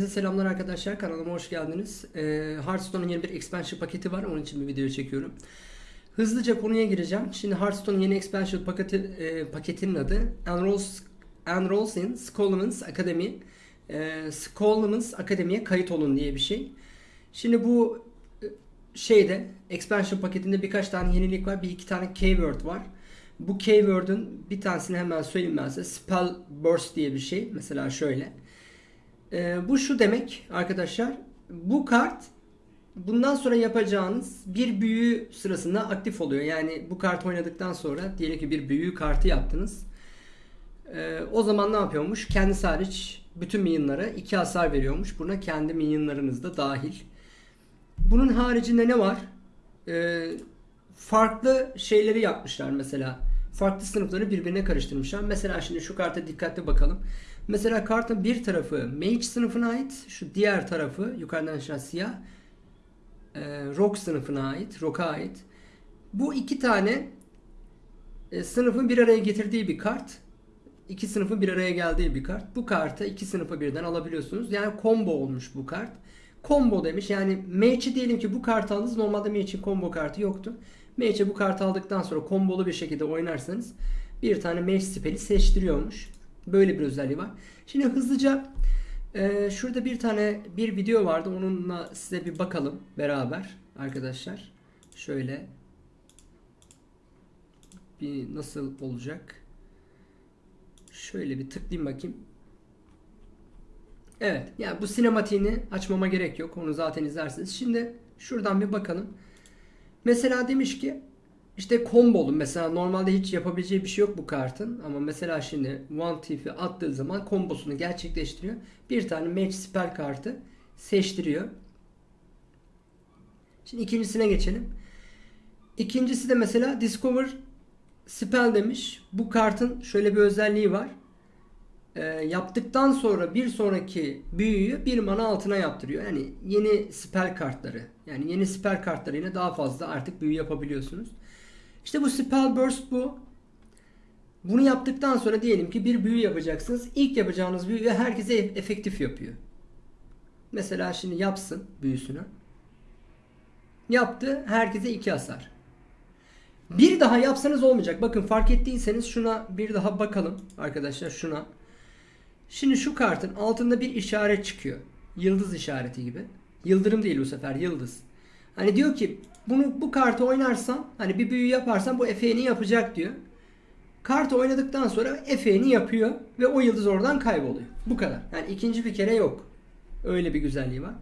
Herkese Selamlar arkadaşlar kanalıma hoş geldiniz. Ee, Hearthstone'un yeni bir expansion paketi var onun için bir video çekiyorum. Hızlıca konuya gireceğim. Şimdi Hearthstone'un yeni expansion paketi, e, paketinin adı Enrolls, Enrolls in Scholomans Academy. E, Scholomans Akademi'ye kayıt olun diye bir şey. Şimdi bu e, şeyde expansion paketinde birkaç tane yenilik var. Bir iki tane keyword var. Bu keyword'ün bir tanesini hemen söyleyeyim ben size. Spell Burst diye bir şey. Mesela şöyle. Ee, bu şu demek arkadaşlar. Bu kart bundan sonra yapacağınız bir büyü sırasında aktif oluyor. Yani bu kart oynadıktan sonra diyelim ki bir büyü kartı yaptınız. Ee, o zaman ne yapıyormuş? Kendisi hariç bütün minyonlara 2 hasar veriyormuş. Buna kendi minyonlarınız da dahil. Bunun haricinde ne var? Ee, farklı şeyleri yapmışlar mesela. Farklı sınıfları birbirine karıştırmışlar. Mesela şimdi şu karta dikkatli bakalım. Mesela kartın bir tarafı Mage sınıfına ait. Şu diğer tarafı yukarıdan aşağı siyah. E, rock sınıfına ait. Rock'a ait. Bu iki tane e, sınıfın bir araya getirdiği bir kart. İki sınıfın bir araya geldiği bir kart. Bu kartı iki sınıfı birden alabiliyorsunuz. Yani combo olmuş bu kart. Combo demiş. Yani Mage'i diyelim ki bu kartı aldınız. Normalde Mage'in combo kartı yoktu. Mage'e bu kartı aldıktan sonra kombolu bir şekilde oynarsanız bir tane Mage spell'i seçtiriyormuş. Böyle bir özelliği var. Şimdi hızlıca e, şurada bir tane bir video vardı. Onunla size bir bakalım beraber arkadaşlar. Şöyle bir nasıl olacak? Şöyle bir tıklayayım bakayım. Evet. Yani bu sinematiğini açmama gerek yok. Onu zaten izlersiniz. Şimdi şuradan bir bakalım. Mesela demiş ki işte kombolu mesela normalde hiç yapabileceği bir şey yok bu kartın ama mesela şimdi One Thief'i attığı zaman kombosunu gerçekleştiriyor. Bir tane Match Spell kartı seçtiriyor. Şimdi ikincisine geçelim. İkincisi de mesela Discover Spell demiş. Bu kartın şöyle bir özelliği var. E, yaptıktan sonra bir sonraki büyüyü bir mana altına yaptırıyor. Yani yeni spell kartları. Yani yeni spell kartlarıyla daha fazla artık büyü yapabiliyorsunuz. İşte bu spell burst bu. Bunu yaptıktan sonra diyelim ki bir büyü yapacaksınız. İlk yapacağınız büyü herkese efektif yapıyor. Mesela şimdi yapsın büyüsünü. Yaptı. Herkese iki hasar. Bir daha yapsanız olmayacak. Bakın fark ettiyseniz şuna bir daha bakalım arkadaşlar şuna. Şimdi şu kartın altında bir işaret çıkıyor. Yıldız işareti gibi. Yıldırım değil bu sefer yıldız. Hani diyor ki bunu bu kartı oynarsam hani bir büyü yaparsam bu efeğini yapacak diyor. Kartı oynadıktan sonra efeğini yapıyor ve o yıldız oradan kayboluyor. Bu kadar. Yani ikinci bir kere yok. Öyle bir güzelliği var.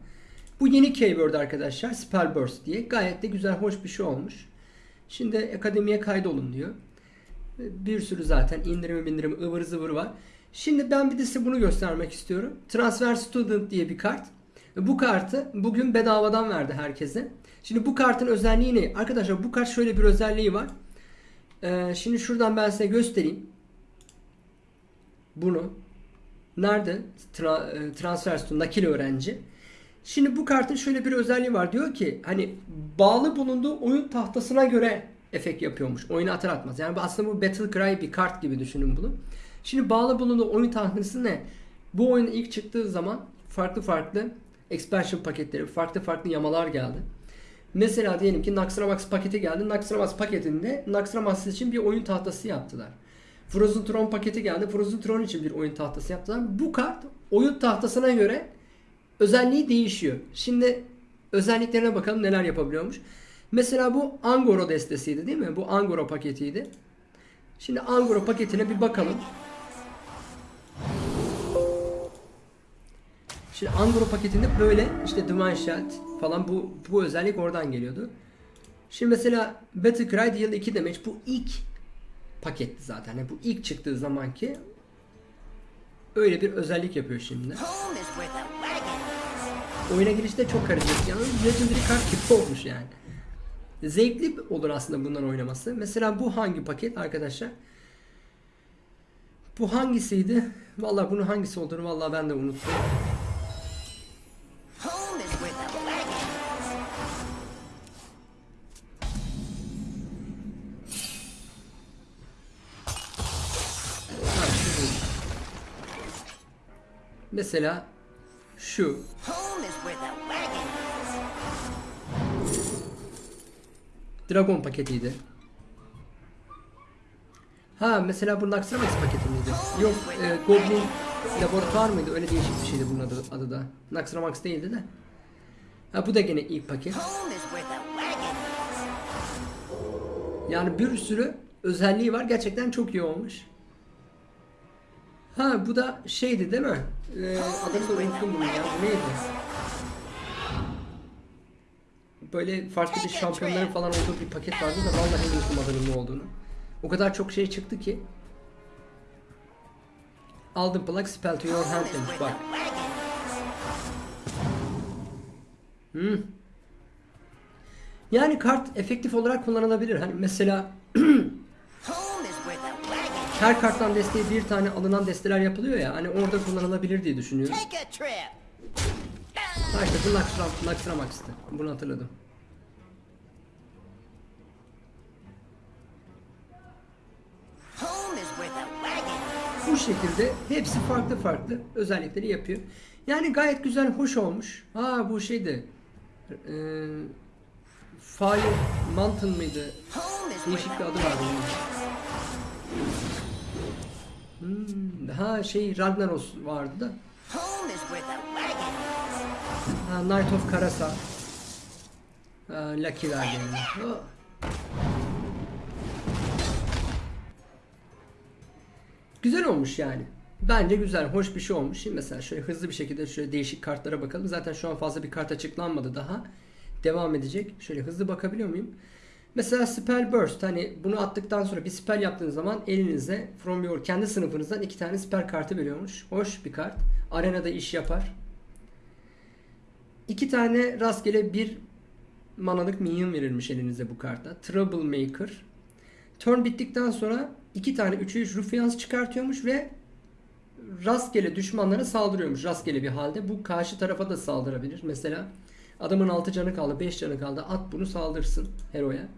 Bu yeni keyword arkadaşlar. Spellburst diye. Gayet de güzel, hoş bir şey olmuş. Şimdi akademiye kaydolun diyor. Bir sürü zaten indirimi bindirimi ıvır zıvır var. Şimdi ben bir de size bunu göstermek istiyorum. Transfer Student diye bir kart. Bu kartı bugün bedavadan verdi herkese. Şimdi bu kartın özelliği ne? Arkadaşlar bu kart şöyle bir özelliği var. Ee, şimdi şuradan ben size göstereyim. Bunu. Nerede? Tra e, transfer Student, nakil öğrenci. Şimdi bu kartın şöyle bir özelliği var. Diyor ki hani bağlı bulunduğu oyun tahtasına göre efekt yapıyormuş. Oyunu atar atmaz. Yani aslında bu Battle Cry bir kart gibi düşünün bunu. Şimdi bağlı bulunduğu oyun tahtası ne? Bu oyun ilk çıktığı zaman farklı farklı expansion paketleri, farklı farklı yamalar geldi. Mesela diyelim ki Naxxramas paketi geldi. Naxxramas paketinde Naxxramas için bir oyun tahtası yaptılar. Frozen Throne paketi geldi. Frozen Throne için bir oyun tahtası yaptılar. Bu kart oyun tahtasına göre özelliği değişiyor. Şimdi özelliklerine bakalım neler yapabiliyormuş. Mesela bu Angoro destesiydi değil mi? Bu Angoro paketiydi. Şimdi Angoro paketine bir bakalım. Şimdi Angoro paketinde böyle işte Shot falan bu bu özellik oradan geliyordu. Şimdi mesela Battle Cry Deal 2 demek bu ilk paketti zaten. Yani bu ilk çıktığı zamanki öyle bir özellik yapıyor şimdi. Oyuna girişte çok karışık. Yalnız Legendary kart gibi olmuş yani. Zevkli olur aslında bundan oynaması. Mesela bu hangi paket arkadaşlar? Bu hangisiydi? Vallahi bunun hangisi olduğunu vallahi ben de unuttum. Mesela şu. Dragon paketiydi. Ha mesela bu Naxxramas paketi miydi? Yok e, Goblin laboratuvar mıydı? Öyle değişik bir şeydi bunun adı, adı da. Naxxramas değildi de. Ha bu da gene ilk paket. Yani bir sürü özelliği var. Gerçekten çok iyi olmuş. Ha bu da şeydi değil mi? Ee, adını da unuttum bunu ya. Bu neydi? Böyle farklı bir şampiyonların falan olduğu bir paket vardı da vallahi unuttum adının ne olduğunu. O kadar çok şey çıktı ki. Aldım plak spell to your hand demiş bak. Hmm. Yani kart efektif olarak kullanılabilir. Hani mesela her karttan desteği bir tane alınan desteler yapılıyor ya. Hani orada kullanılabilir diye düşünüyorum. Ha işte bu Luxram, Luxramax'tı. Bunu hatırladım. Bu şekilde hepsi farklı farklı özellikleri yapıyor. Yani gayet güzel, hoş olmuş. Ha bu şeydi. Eee Fire Mountain mıydı? Değişik bir adı vardı. Hmm, ha şey Ragnaros vardı da. Ha, Knight of Karasa. Ha, Lucky verdi yani. Oh. Güzel olmuş yani. Bence güzel, hoş bir şey olmuş. Şimdi mesela şöyle hızlı bir şekilde şöyle değişik kartlara bakalım. Zaten şu an fazla bir kart açıklanmadı daha. Devam edecek. Şöyle hızlı bakabiliyor muyum? Mesela Spell Burst. Hani bunu attıktan sonra bir spell yaptığınız zaman elinize from your kendi sınıfınızdan iki tane spell kartı veriyormuş. Hoş bir kart. Arenada iş yapar. İki tane rastgele bir manalık minyon verilmiş elinize bu kartta. Troublemaker. Turn bittikten sonra iki tane 3'e 3 Ruffians çıkartıyormuş ve rastgele düşmanlara saldırıyormuş rastgele bir halde. Bu karşı tarafa da saldırabilir. Mesela adamın 6 canı kaldı, 5 canı kaldı. At bunu saldırsın heroya.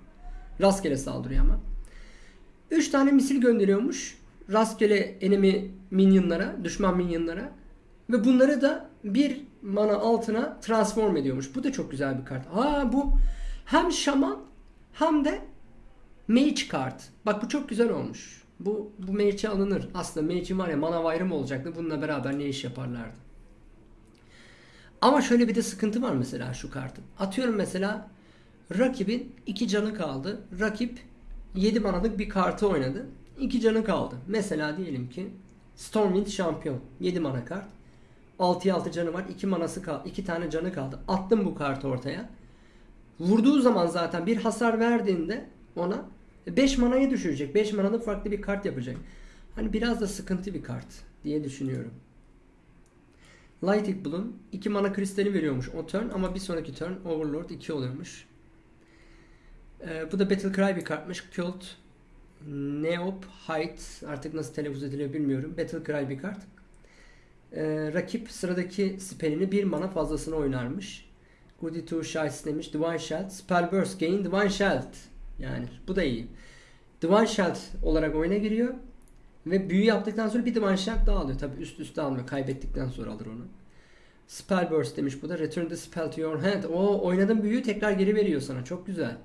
Rastgele saldırıyor ama. 3 tane misil gönderiyormuş. Rastgele enemy minyonlara, düşman minyonlara. Ve bunları da bir mana altına transform ediyormuş. Bu da çok güzel bir kart. Aa bu hem şaman hem de mage kart. Bak bu çok güzel olmuş. Bu bu mage'e alınır. Aslında mage'in var ya mana ayrım olacaktı. Bununla beraber ne iş yaparlardı. Ama şöyle bir de sıkıntı var mesela şu kartın. Atıyorum mesela rakibin 2 canı kaldı. Rakip 7 manalık bir kartı oynadı. 2 canı kaldı. Mesela diyelim ki Stormwind şampiyon. 7 mana kart. 6'ya 6 canı var. 2 manası kaldı. 2 tane canı kaldı. Attım bu kartı ortaya. Vurduğu zaman zaten bir hasar verdiğinde ona 5 manaya düşürecek. 5 manalık farklı bir kart yapacak. Hani biraz da sıkıntı bir kart diye düşünüyorum. Lighting Bloom 2 mana kristali veriyormuş o turn ama bir sonraki turn Overlord 2 oluyormuş. Ee, bu da Battle Cry bir kartmış. Cult Neop Height artık nasıl telaffuz ediliyor bilmiyorum. Battle Cry bir kart. Ee, rakip sıradaki spellini bir mana fazlasını oynarmış. Goody Two Shots demiş. Divine Sheld. Spell Burst Gain Divine Sheld. Yani bu da iyi. Divine Sheld olarak oyuna giriyor. Ve büyü yaptıktan sonra bir Divine Sheld daha alıyor. Tabi üst üste almıyor. Kaybettikten sonra alır onu. Spell Burst demiş bu da. Return the spell to your hand. O oynadığın büyüyü tekrar geri veriyor sana. Çok güzel.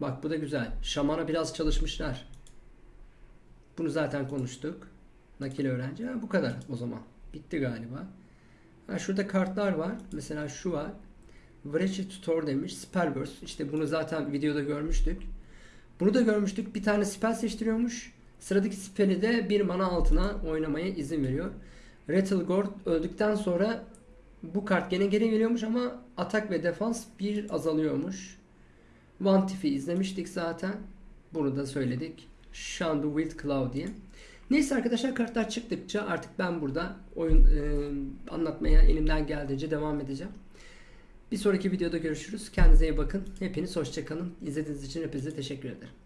Bak bu da güzel. Şamana biraz çalışmışlar. Bunu zaten konuştuk. Nakil öğrenci. Ha, bu kadar o zaman. Bitti galiba. Ha, şurada kartlar var. Mesela şu var. Wretched Tutor demiş. Spell Burst. İşte bunu zaten videoda görmüştük. Bunu da görmüştük. Bir tane spell seçtiriyormuş. Sıradaki spell'i de bir mana altına oynamaya izin veriyor. Rattlegord öldükten sonra bu kart gene geri geliyormuş ama atak ve defans bir azalıyormuş. One Tiff'i izlemiştik zaten. Bunu da söyledik. Shandu Wild Cloud diye. Neyse arkadaşlar kartlar çıktıkça artık ben burada oyun e, anlatmaya elimden geldiğince devam edeceğim. Bir sonraki videoda görüşürüz. Kendinize iyi bakın. Hepiniz hoşçakalın. İzlediğiniz için hepinize teşekkür ederim.